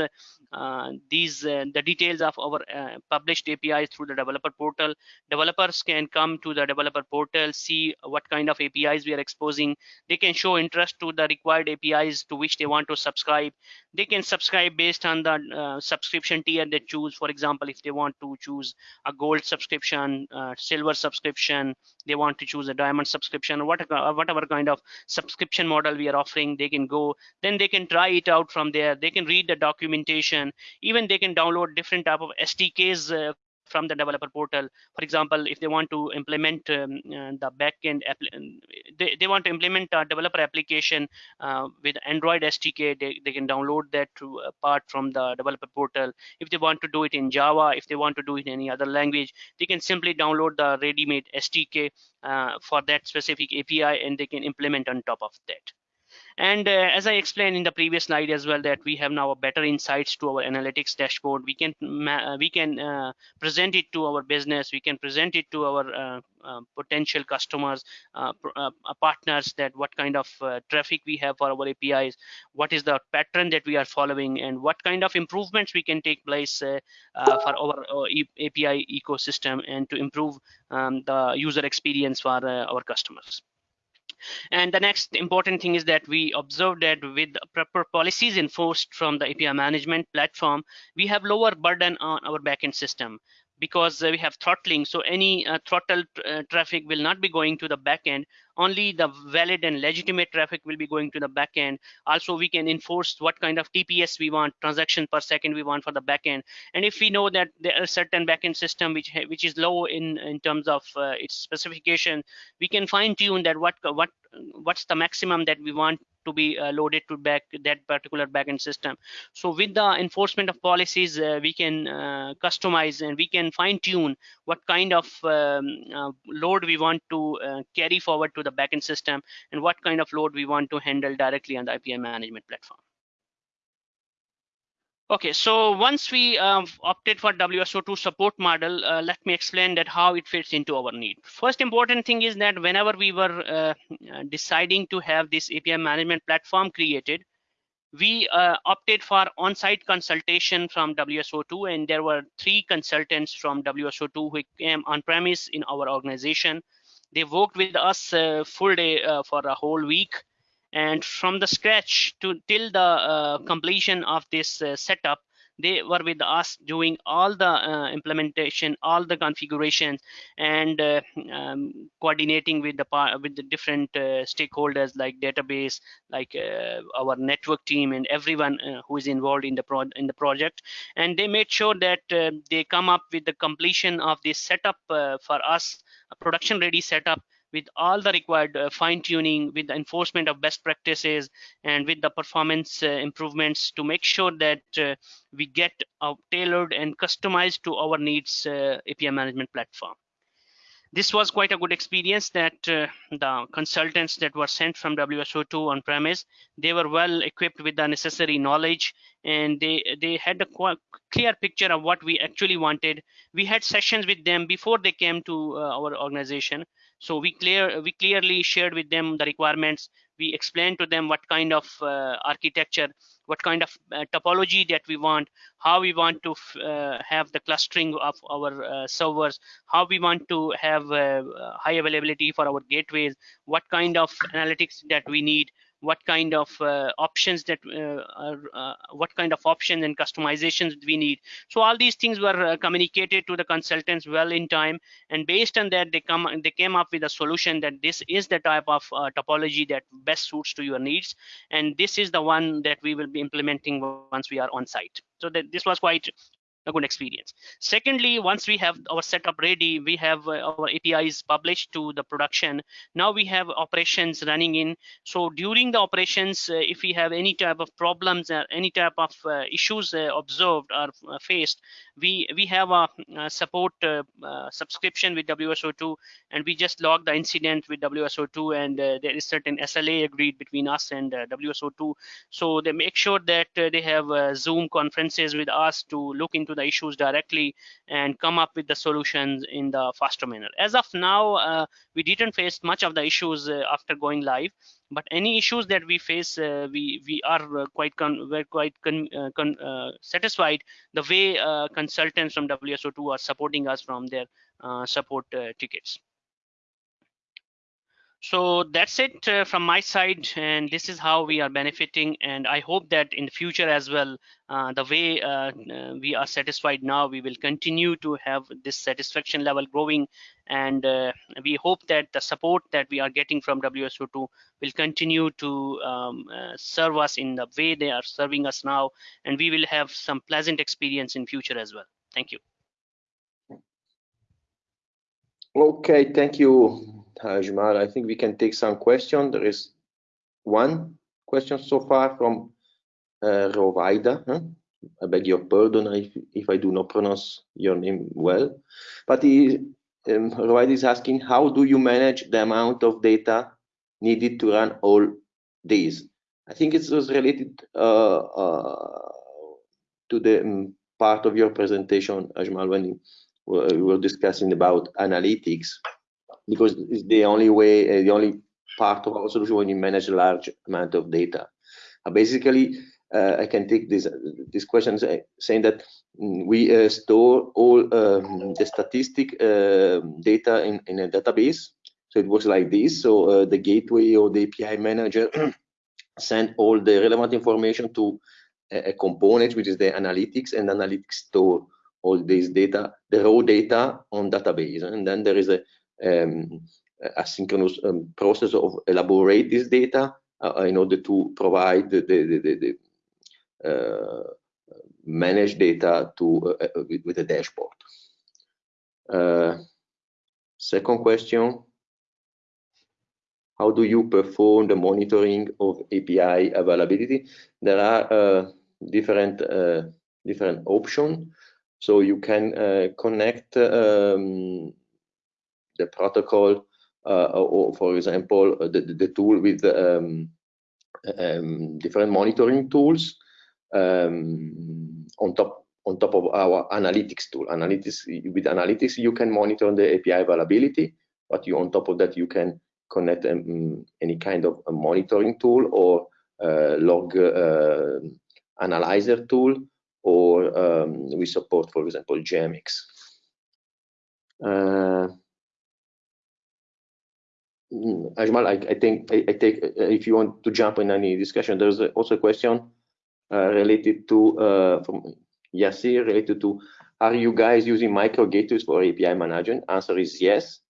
uh, these uh, the details of our uh, published APIs through the developer portal. Developers can come to the developer portal, see what kind of APIs we are exposing. They can show interest to the required APIs to which they want to subscribe. They can subscribe based on the uh, subscription tier they choose. For example, if they want to choose a gold subscription, silver subscription, they want to choose a diamond subscription what, whatever kind of subscription model we are offering they can go then they can try it out from there they can read the documentation even they can download different type of sdks uh, from the developer portal. For example, if they want to implement um, uh, the backend, they, they want to implement a developer application uh, with Android SDK, they, they can download that to, uh, part from the developer portal. If they want to do it in Java, if they want to do it in any other language, they can simply download the ready-made SDK uh, for that specific API and they can implement on top of that. And uh, as I explained in the previous slide as well, that we have now a better insights to our analytics dashboard. We can uh, we can uh, present it to our business. We can present it to our uh, uh, potential customers, uh, partners, that what kind of traffic we have for our APIs, what is the pattern that we are following, and what kind of improvements we can take place for our, our API ecosystem and to improve um, the user experience for our customers. And the next important thing is that we observed that with proper policies enforced from the API management platform, we have lower burden on our backend system because uh, we have throttling. So any uh, throttle uh, traffic will not be going to the backend. Only the valid and legitimate traffic will be going to the backend. Also, we can enforce what kind of TPS we want, transaction per second we want for the backend. And if we know that there are certain backend system which which is low in in terms of uh, its specification, we can fine tune that what what what's the maximum that we want to be uh, loaded to back that particular backend system. So with the enforcement of policies, uh, we can uh, customize and we can fine tune what kind of um, load we want to carry forward to the backend system and what kind of load we want to handle directly on the API management platform. Okay, so once we uh, opted for WSO2 support model, uh, let me explain that how it fits into our need. First important thing is that whenever we were uh, deciding to have this API management platform created, we uh, opted for on-site consultation from WSO2 and there were three consultants from WSO2 who came on premise in our organization. They worked with us uh, full day uh, for a whole week and from the scratch to till the uh, completion of this uh, setup they were with us doing all the uh, implementation all the configurations and uh, um, coordinating with the with the different uh, stakeholders like database like uh, our network team and everyone who is involved in the pro in the project. And they made sure that they come up with the completion of this setup for us a production ready setup with all the required uh, fine tuning with the enforcement of best practices and with the performance uh, improvements to make sure that uh, we get tailored and customized to our needs uh, API management platform. this was quite a good experience that uh, the consultants that were sent from WSO2 on premise, they were well equipped with the necessary knowledge and they, they had a clear picture of what we actually wanted. We had sessions with them before they came to uh, our organization. So we clear we clearly shared with them the requirements. We explained to them what kind of uh, architecture what kind of uh, topology that we want, how we want to uh, have the clustering of our uh, servers, how we want to have uh, high availability for our gateways, what kind of analytics that we need, what kind of uh, options that uh, are, uh, what kind of options and customizations we need. So all these things were uh, communicated to the consultants well in time and based on that they come they came up with a solution that this is the type of topology that best suits to your needs and this is the one that we will be implementing once we are on site. So that this was quite a good experience. Secondly, once we have our setup ready, we have uh, our APIs published to the production. Now we have operations running in. So during the operations, uh, if we have any type of problems, uh, any type of uh, issues uh, observed or uh, faced, we we have a, a support subscription with WSO2, and we just log the incident with WSO2, and there is certain SLA agreed between us and WSO2. So they make sure that they have Zoom conferences with us to look into the issues directly and come up with the solutions in the faster manner. As of now, uh, we didn't face much of the issues uh, after going live, but any issues that we face, uh, we we are uh, quite con we're quite con uh, con uh, satisfied the way consultants from WSO2 are supporting us from their support tickets so that's it uh, from my side and this is how we are benefiting and i hope that in the future as well uh, the way uh, uh we are satisfied now we will continue to have this satisfaction level growing and uh, we hope that the support that we are getting from wso2 will continue to um, uh, serve us in the way they are serving us now and we will have some pleasant experience in future as well. Thank you. Okay thank you Ajmal. I think we can take some questions. There is one question so far from uh, Rovaida. Huh? I beg your pardon if, if I do not pronounce your name well. But he, um, Rovaida is asking, how do you manage the amount of data needed to run all these? I think it was related uh, uh, to the um, part of your presentation, Ajmal, when you, we were discussing about analytics because it's the only way, uh, the only part of our solution when you manage a large amount of data. Uh, basically, uh, I can take this this question saying that mm, we uh, store all um, the statistic uh, data in, in a database. So it works like this. So uh, the gateway or the API manager send all the relevant information to a, a component, which is the analytics, and analytics store all this data, the raw data on database. And then there is a um, asynchronous um, process of elaborate this data uh, in order to provide the, the, the, the uh, manage data to uh, with, with, a dashboard. Uh, second question, how do you perform the monitoring of API availability? There are uh, different uh, different options. So you can connect um, the protocol uh, or for example uh, the, the tool with um, um, different monitoring tools um, on top on top of our analytics tool. Analytics with analytics you can monitor the api availability but you on top of that you can connect um, any kind of monitoring tool or uh, log uh, analyzer tool or um, we support for example JMX uh, Ajmal, I, I think I, I, take uh, if you want to jump in any discussion, there's also a question uh, related to uh, from Yasir related to are you guys using micro gateways for API management? Answer is yes.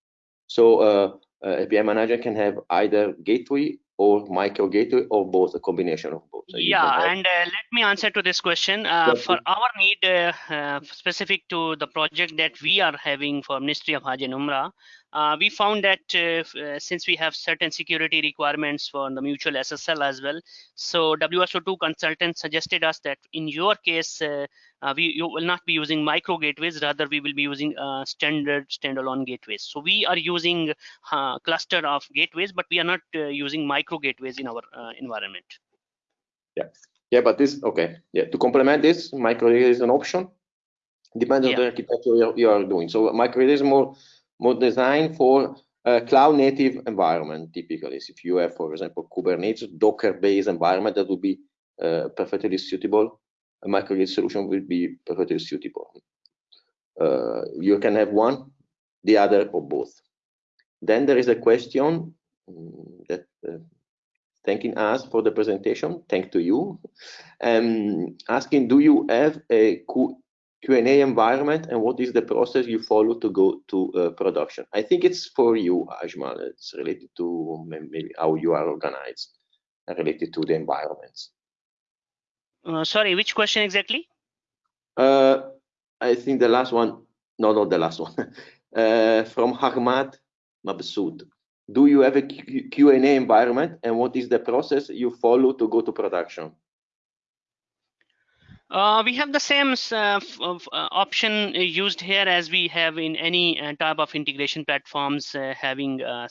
So uh, uh API manager can have either gateway or micro gateway or both, a combination of both. So yeah, and uh, let me answer to this question. Uh, for our need uh, uh, specific to the project that we are having for Ministry of Hajj and Umrah, uh, we found that uh, uh, since we have certain security requirements for the mutual SSL as well, so WSO2 consultant suggested us that in your case, uh, uh, we you will not be using micro gateways, rather we will be using uh, standard standalone gateways. So we are using a cluster of gateways, but we are not using micro gateways in our environment. Yeah, yeah, but this okay. Yeah, to complement this, micro is an option. Depends yeah. on the architecture you are, you are doing. So micro is more more designed for a cloud native environment typically. If you have, for example, Kubernetes, Docker based environment, that would be uh, perfectly suitable. A micro gateway solution will be perfectly suitable. Uh, you can have one, the other, or both. Then there is a question mm, that uh, thanking us for the presentation. Thank to you. Um, asking, do you have a Q&A environment and what is the process you follow to go to uh, production? I think it's for you, Ajmal. It's related to maybe how you are organized and related to the environments. Uh, sorry, which question exactly? Uh, I think the last one, no, not the last one, uh, from Ahmad Mabsood. Do you have a Q&A environment and what is the process you follow to go to production? Uh, we have the same uh, uh, option used here as we have in any uh, type of integration platforms uh, having uh,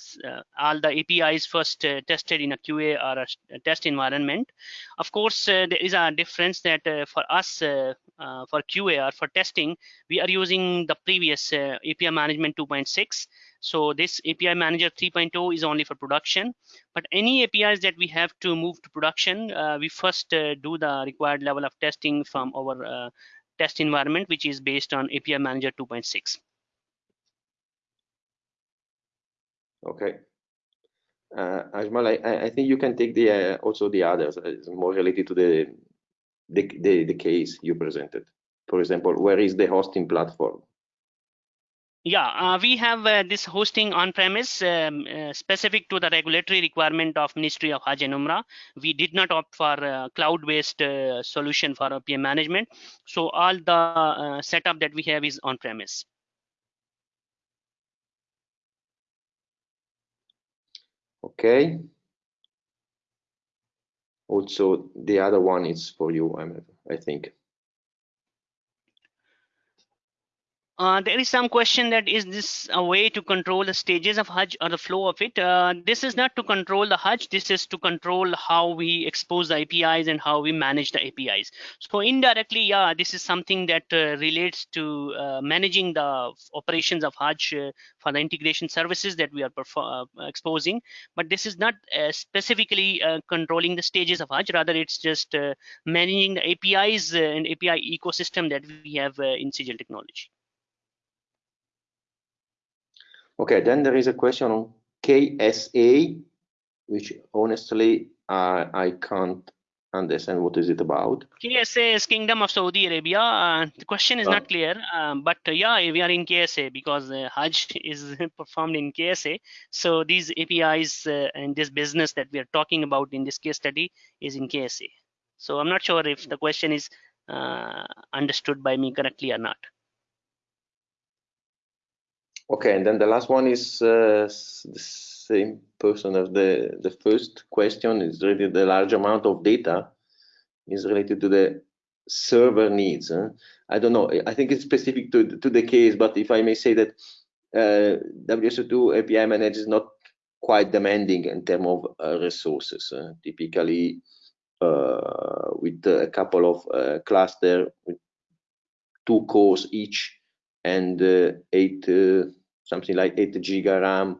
all the APIs first tested in a QA or a test environment. Of course, there is a difference that for us, for QA or for testing, we are using the previous API management 2.6 so this API Manager 3.0 is only for production, but any APIs that we have to move to production, uh, we first uh, do the required level of testing from our uh, test environment, which is based on API Manager 2.6. Okay. Uh, Ajmal, I, I, think you can take the uh, also the others uh, more related to the, the, the the case you presented. For example, where is the hosting platform? Yeah, uh, we have uh, this hosting on-premise um, uh, specific to the regulatory requirement of Ministry of Hajj and Umrah. We did not opt for cloud-based uh, solution for PM management. So all the uh, setup that we have is on-premise. Okay. Also, the other one is for you, I think. Uh, there is some question that is this a way to control the stages of Hajj or the flow of it? Uh, this is not to control the Hajj. This is to control how we expose the APIs and how we manage the APIs. So indirectly, yeah, this is something that uh, relates to uh, managing the operations of Hajj uh, for the integration services that we are exposing. But this is not specifically controlling the stages of Hajj. Rather, it's just managing the APIs and API ecosystem that we have in Sejel technology. Okay, then there is a question on KSA, which honestly uh, I can't understand what is it about. KSA is Kingdom of Saudi Arabia. Uh, the question is oh. not clear, um, but uh, yeah, we are in KSA because uh, Hajj is performed in KSA. So these APIs uh, and this business that we are talking about in this case study is in KSA. So I'm not sure if the question is uh, understood by me correctly or not. Okay, and then the last one is uh, the same person as the, the first question is related the large amount of data is related to the server needs. Huh? I don't know, I think it's specific to, to the case, but if I may say that uh, WSO2 API Manager is not quite demanding in terms of uh, resources. Uh, typically, with a couple of uh, cluster with two cores each, and uh, eight uh, something like eight giga RAM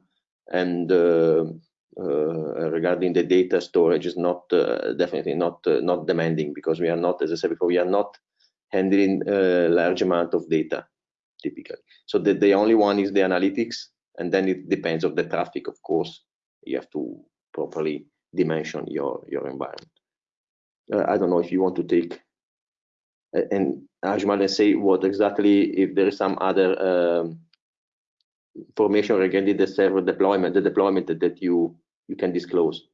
and uh, regarding the data storage is not definitely not not demanding because we are not as I said before we are not handling a large amount of data typically. So the, the only one is the analytics and then it depends of the traffic of course. You have to properly dimension your your environment. Uh, i don't know if you want to take and Ajmal and say what exactly if there is some other um, information regarding the server deployment, the deployment that you you can disclose.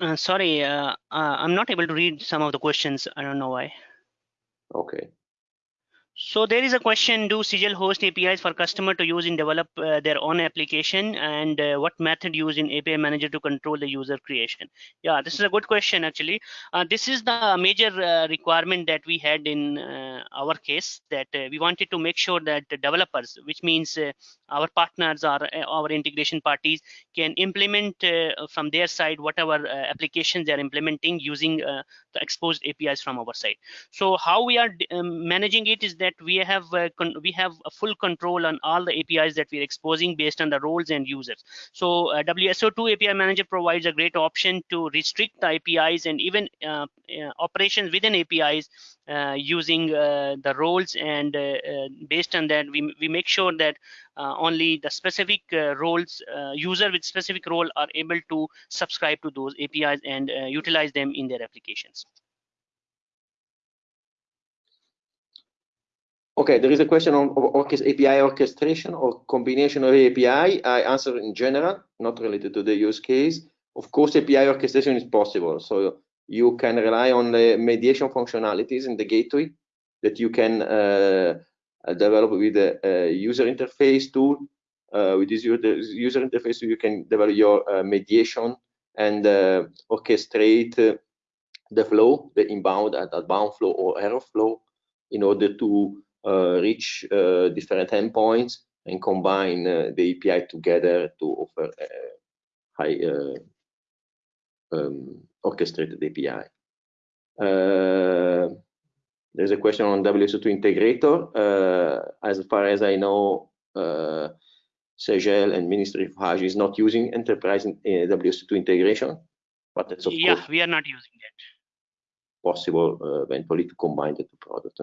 Uh, sorry, uh, uh, I'm not able to read some of the questions. I don't know why. Okay. So there is a question, do Sejel host APIs for customer to use in develop uh, their own application and uh, what method use in API manager to control the user creation? Yeah, this is a good question actually. Uh, this is the major uh, requirement that we had in uh, our case that uh, we wanted to make sure that developers, which means our partners or our integration parties can implement from their side whatever applications they're implementing using the exposed APIs from our side. So how we are um, managing it is that that we have uh, we have a full control on all the APIs that we're exposing based on the roles and users. So uh, WSO2 API Manager provides a great option to restrict the APIs and even uh, uh operations within APIs uh, using uh, the roles and based on that we, we make sure that only the specific roles user with specific role are able to subscribe to those APIs and utilize them in their applications. Okay, there is a question on API orchestration or combination of API. I answer in general, not related to the use case. Of course, API orchestration is possible. So you can rely on the mediation functionalities in the gateway that you can uh, develop with a, user interface tool. Uh, with this user interface, you can develop your uh, mediation and uh, orchestrate uh, the flow, the inbound and outbound flow or error flow in order to uh, reach uh, different endpoints and combine uh, the API together to offer a high um, orchestrated API. there's a question on WSO2 integrator. as far as I know, uh, Sejel and Ministry of Hajj is not using enterprise uh, WSO2 integration, but that's of yeah, we are not using it. Possible uh, eventually to combine the two products.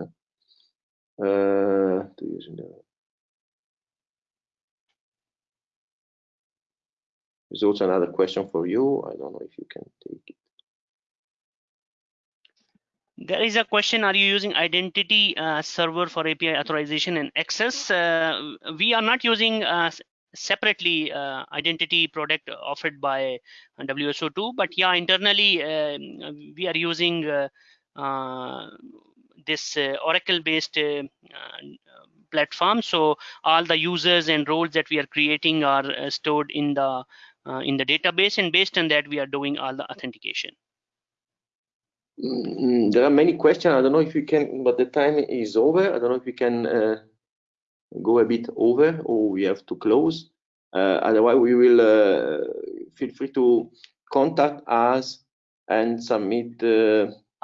Uh, using the There's also another question for you. I don't know if you can take it. There is a question, are you using identity uh, server for API authorization and access? Uh, we are not using uh, separately uh, identity product offered by WSO2, but yeah, internally um, we are using uh, this uh, Oracle based uh, uh, platform. So all the users and roles that we are creating are stored in the in the database and based on that we are doing all the authentication. Mm, there are many questions. I don't know if we can, but the time is over. I don't know if we can uh, go a bit over or we have to close. Uh, otherwise, we will uh, feel free to contact us and submit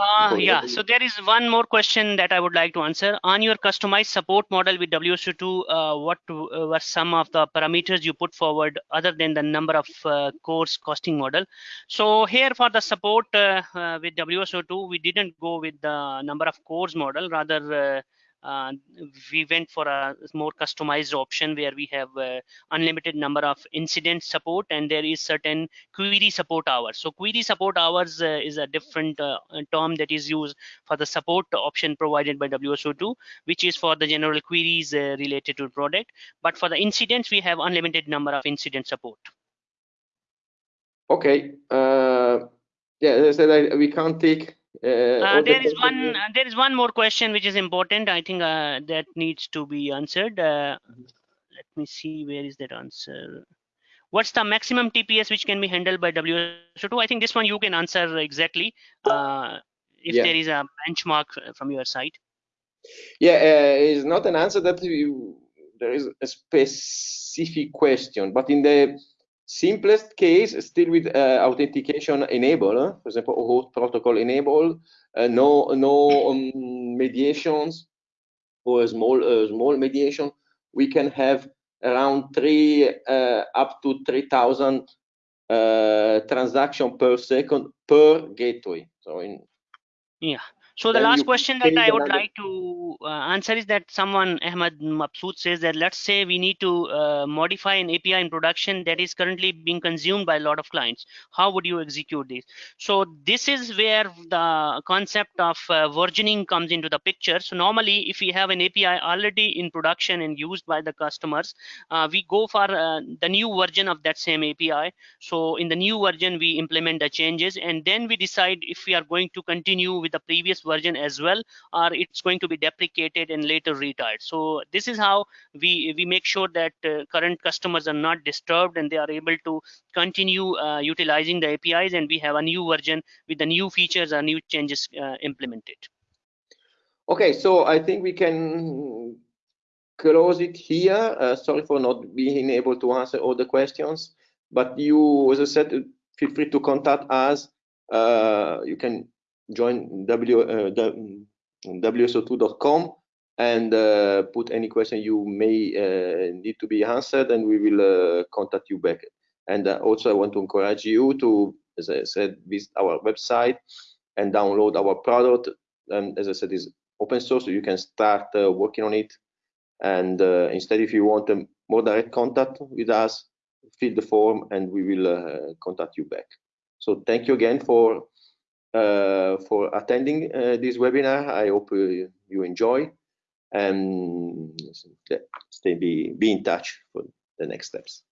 uh, yeah, so there is one more question that I would like to answer. On your customized support model with WSO2, uh, what uh, were some of the parameters you put forward other than the number of uh, cores costing model? So here for the support uh, uh, with WSO2, we didn't go with the number of cores model, rather uh, we went for a more customized option where we have uh, unlimited number of incident support and there is certain query support hours. So query support hours uh, is a different uh, term that is used for the support option provided by wso2 which is for the general queries uh, related to product. But for the incidents we have unlimited number of incident support. Okay uh, yeah as i said we can't take uh, uh there is one. Uh, there is one more question which is important. I think uh, that needs to be answered. Uh, let me see. Where is that answer? What's the maximum TPS which can be handled by WSO2? I think this one you can answer exactly. Uh, if yeah. there is a benchmark from your side. Yeah, it's not an answer that you, there is a specific question, but in the simplest case, still with uh, authentication enabled, for example, protocol enabled, uh, no no um, mediations or a small small mediation, we can have around three uh, up to 3,000 uh, transaction per second per gateway. So in yeah, so the last question that I would like to uh, answer is that someone, Ahmad Mabsood says that let's say we need to uh, modify an API in production that is currently being consumed by a lot of clients. How would you execute this? So this is where the concept of uh, versioning comes into the picture. So normally if we have an API already in production and used by the customers, uh, we go for uh, the new version of that same API. So in the new version, we implement the changes and then we decide if we are going to continue with the previous version as well or it's going to be deprecated and later retired. So this is how we we make sure that uh, current customers are not disturbed and they are able to continue uh, utilizing the APIs. And we have a new version with the new features or new changes uh, implemented. Okay, so I think we can close it here. Uh, sorry for not being able to answer all the questions, but you, as I said, feel free to contact us. Uh, you can join w, uh, wso2.com and uh, put any question you may uh, need to be answered, and we will uh, contact you back. And uh, also, I want to encourage you to, as I said, visit our website and download our product. And as I said, is open source, so you can start working on it and uh, instead, if you want a more direct contact with us, fill the form and we will uh, contact you back. So thank you again for uh, for attending uh, this webinar. I hope uh, you enjoy and stay be, be in touch for the next steps.